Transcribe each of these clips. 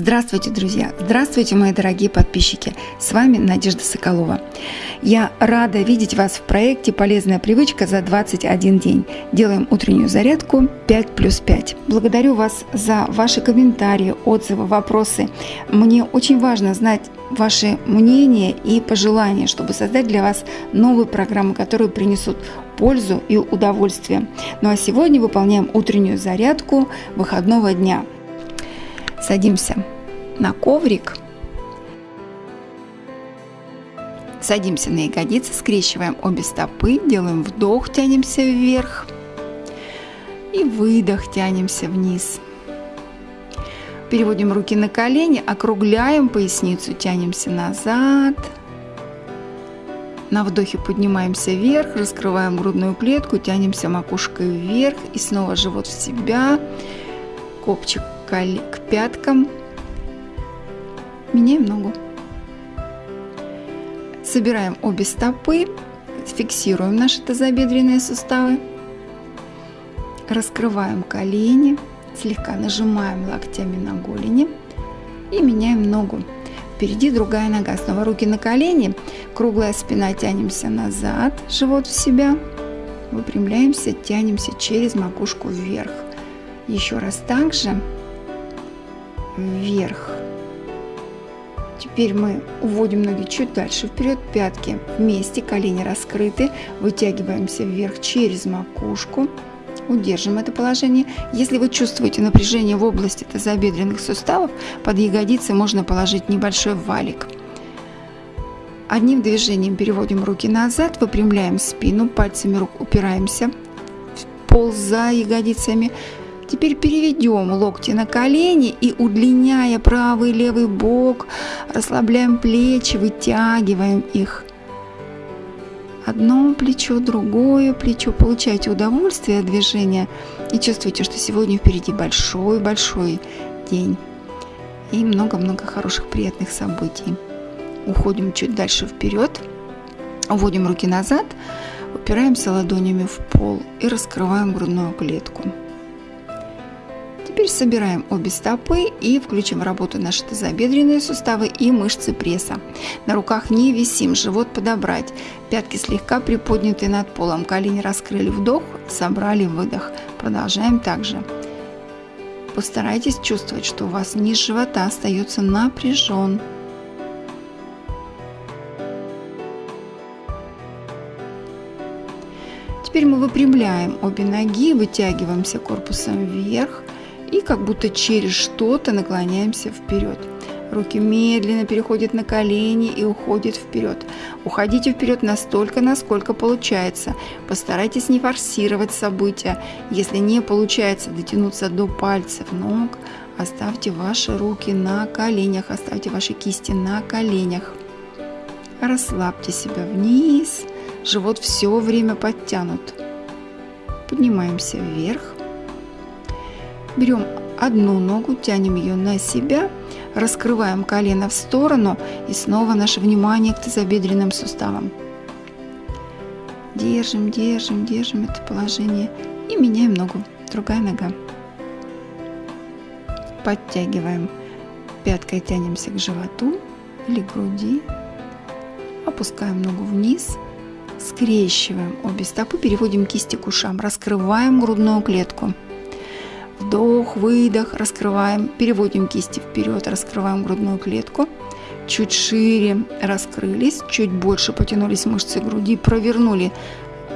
Здравствуйте, друзья! Здравствуйте, мои дорогие подписчики! С вами Надежда Соколова. Я рада видеть вас в проекте «Полезная привычка за 21 день». Делаем утреннюю зарядку 5 плюс 5. Благодарю вас за ваши комментарии, отзывы, вопросы. Мне очень важно знать ваши мнения и пожелания, чтобы создать для вас новые программы, которые принесут пользу и удовольствие. Ну а сегодня выполняем утреннюю зарядку выходного дня – Садимся на коврик. Садимся на ягодицы, скрещиваем обе стопы, делаем вдох, тянемся вверх. И выдох, тянемся вниз. Переводим руки на колени, округляем поясницу, тянемся назад. На вдохе поднимаемся вверх, раскрываем грудную клетку, тянемся макушкой вверх и снова живот в себя, копчик к пяткам. Меняем ногу. Собираем обе стопы, фиксируем наши тазобедренные суставы. Раскрываем колени, слегка нажимаем локтями на голени и меняем ногу. Впереди другая нога. Снова руки на колени, круглая спина, тянемся назад, живот в себя. Выпрямляемся, тянемся через макушку вверх. Еще раз так же вверх. Теперь мы уводим ноги чуть дальше вперед, пятки вместе, колени раскрыты, вытягиваемся вверх через макушку. Удержим это положение. Если вы чувствуете напряжение в области тазобедренных суставов, под ягодицы можно положить небольшой валик. Одним движением переводим руки назад, выпрямляем спину, пальцами рук упираемся в пол за ягодицами, Теперь переведем локти на колени и удлиняя правый и левый бок, расслабляем плечи, вытягиваем их. Одно плечо, другое плечо. Получайте удовольствие от движения и чувствуйте, что сегодня впереди большой-большой день и много-много хороших приятных событий. Уходим чуть дальше вперед, уводим руки назад, упираемся ладонями в пол и раскрываем грудную клетку. Теперь собираем обе стопы и включим в работу наши тазобедренные суставы и мышцы пресса. На руках не висим, живот подобрать. Пятки слегка приподняты над полом, колени раскрыли вдох, собрали выдох. Продолжаем также. Постарайтесь чувствовать, что у вас низ живота остается напряжен. Теперь мы выпрямляем обе ноги, вытягиваемся корпусом вверх – и как будто через что-то наклоняемся вперед. Руки медленно переходят на колени и уходят вперед. Уходите вперед настолько, насколько получается. Постарайтесь не форсировать события. Если не получается дотянуться до пальцев ног, оставьте ваши руки на коленях, оставьте ваши кисти на коленях. Расслабьте себя вниз, живот все время подтянут. Поднимаемся вверх. Берем одну ногу, тянем ее на себя, раскрываем колено в сторону и снова наше внимание к тазобедренным суставам. Держим, держим, держим это положение и меняем ногу. Другая нога. Подтягиваем. Пяткой тянемся к животу или груди. Опускаем ногу вниз. Скрещиваем обе стопы, переводим кисти к ушам. Раскрываем грудную клетку. Вдох, выдох, раскрываем, переводим кисти вперед, раскрываем грудную клетку. Чуть шире раскрылись, чуть больше потянулись мышцы груди, провернули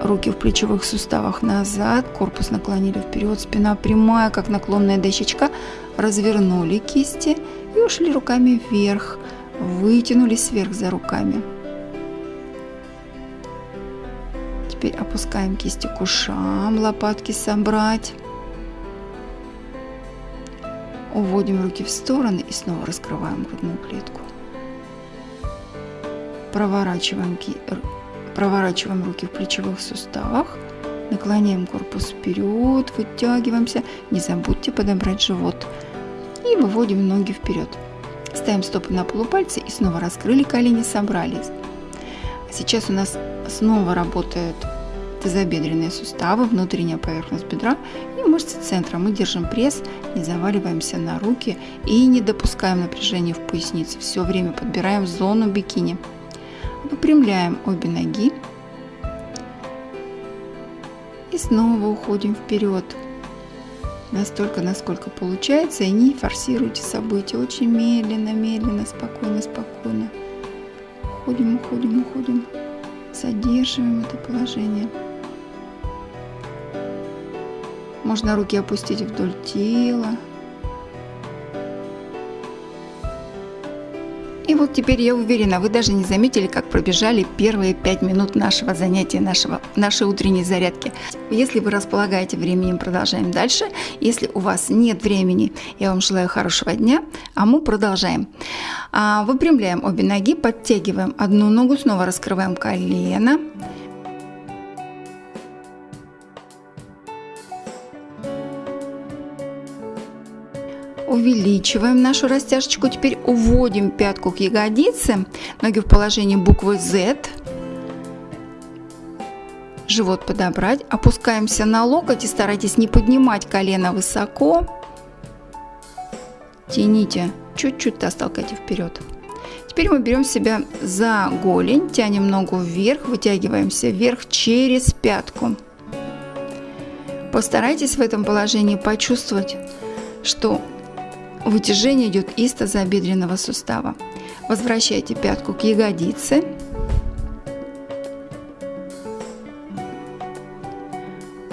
руки в плечевых суставах назад, корпус наклонили вперед, спина прямая, как наклонная дощечка, развернули кисти и ушли руками вверх, вытянулись вверх за руками. Теперь опускаем кисти к ушам, лопатки собрать. Уводим руки в стороны и снова раскрываем грудную клетку. Проворачиваем, проворачиваем руки в плечевых суставах. Наклоняем корпус вперед, вытягиваемся. Не забудьте подобрать живот. И выводим ноги вперед. Ставим стопы на полупальцы и снова раскрыли колени, собрались. Сейчас у нас снова работают тазобедренные суставы, внутренняя поверхность бедра и мышцы центра. Мы держим пресс, не заваливаемся на руки и не допускаем напряжения в пояснице. Все время подбираем зону бикини. Выпрямляем обе ноги и снова уходим вперед. Настолько, насколько получается, и не форсируйте события. Очень медленно, медленно, спокойно, спокойно. Уходим, уходим, уходим. Задерживаем это положение. Можно руки опустить вдоль тела. И вот теперь я уверена, вы даже не заметили, как пробежали первые пять минут нашего занятия, нашего, нашей утренней зарядки. Если вы располагаете временем, продолжаем дальше. Если у вас нет времени, я вам желаю хорошего дня, а мы продолжаем. А, выпрямляем обе ноги, подтягиваем одну ногу, снова раскрываем колено. Увеличиваем нашу растяжечку. Теперь уводим пятку к ягодице, ноги в положении буквы Z. Живот подобрать. Опускаемся на локоть и старайтесь не поднимать колено высоко. Тяните, чуть-чуть растолкайте вперед. Теперь мы берем себя за голень, тянем ногу вверх, вытягиваемся вверх через пятку. Постарайтесь в этом положении почувствовать, что Вытяжение идет из тазобедренного сустава. Возвращайте пятку к ягодице.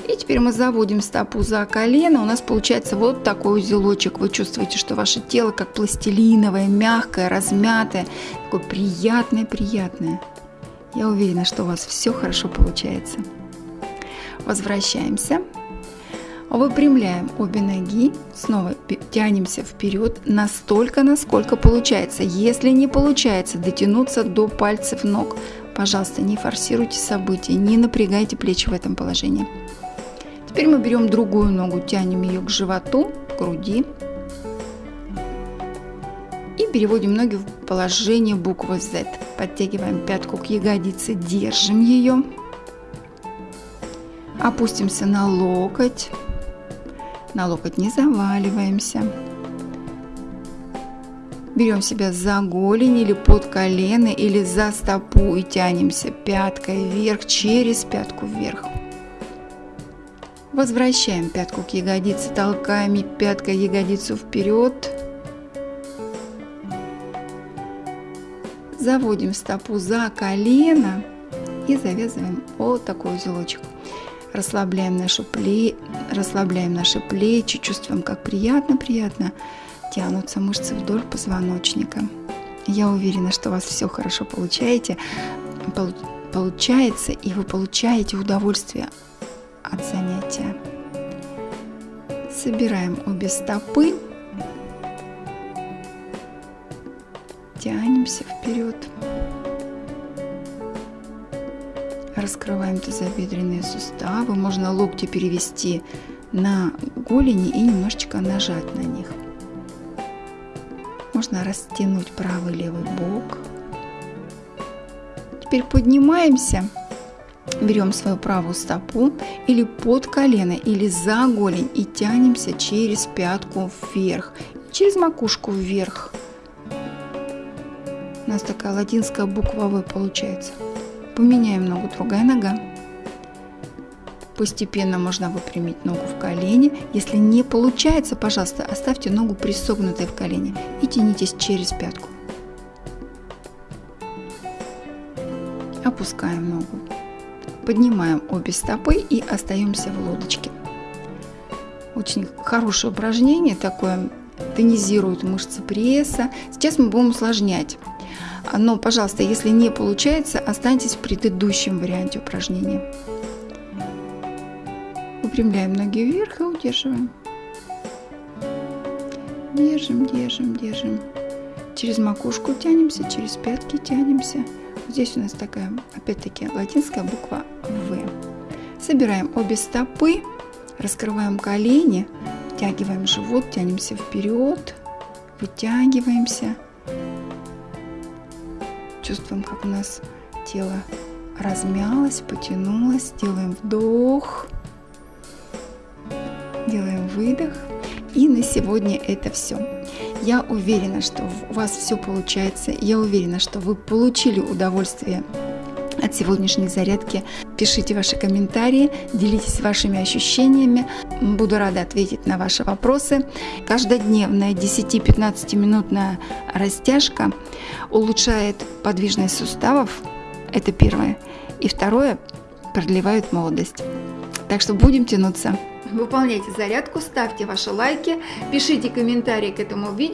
И теперь мы заводим стопу за колено. У нас получается вот такой узелочек. Вы чувствуете, что ваше тело как пластилиновое, мягкое, размятое. Такое приятное-приятное. Я уверена, что у вас все хорошо получается. Возвращаемся. Выпрямляем обе ноги, снова тянемся вперед настолько, насколько получается. Если не получается дотянуться до пальцев ног, пожалуйста, не форсируйте события, не напрягайте плечи в этом положении. Теперь мы берем другую ногу, тянем ее к животу, к груди и переводим ноги в положение буквы Z. Подтягиваем пятку к ягодице, держим ее. Опустимся на локоть на локоть не заваливаемся. Берем себя за голень или под колено или за стопу и тянемся пяткой вверх, через пятку вверх. Возвращаем пятку к ягодице, толкаем пяткой ягодицу вперед. Заводим стопу за колено и завязываем вот такой узелочек. Расслабляем, нашу пле... Расслабляем наши плечи, чувствуем, как приятно-приятно тянутся мышцы вдоль позвоночника. Я уверена, что у вас все хорошо получаете, получается, и вы получаете удовольствие от занятия. Собираем обе стопы, тянемся вперед. Раскрываем тазобедренные суставы. Можно локти перевести на голени и немножечко нажать на них. Можно растянуть правый левый бок. Теперь поднимаемся. Берем свою правую стопу или под колено, или за голень и тянемся через пятку вверх, через макушку вверх. У нас такая латинская буква В получается. Поменяем ногу, другая нога. Постепенно можно выпрямить ногу в колени. Если не получается, пожалуйста, оставьте ногу присогнутой в колени и тянитесь через пятку. Опускаем ногу. Поднимаем обе стопы и остаемся в лодочке. Очень хорошее упражнение такое, тонизирует мышцы пресса. Сейчас мы будем усложнять. Но, пожалуйста, если не получается, останьтесь в предыдущем варианте упражнения. Выпрямляем ноги вверх и удерживаем. Держим, держим, держим. Через макушку тянемся, через пятки тянемся. Здесь у нас такая, опять-таки, латинская буква В. Собираем обе стопы, раскрываем колени, втягиваем живот, тянемся вперед, вытягиваемся чувствуем, как у нас тело размялась, потянулась. Делаем вдох. Делаем выдох. И на сегодня это все. Я уверена, что у вас все получается. Я уверена, что вы получили удовольствие от сегодняшней зарядки. Пишите ваши комментарии, делитесь вашими ощущениями. Буду рада ответить на ваши вопросы. Каждодневная 10-15 минутная растяжка улучшает подвижность суставов. Это первое. И второе, продлевает молодость. Так что будем тянуться. Выполняйте зарядку, ставьте ваши лайки, пишите комментарии к этому видео.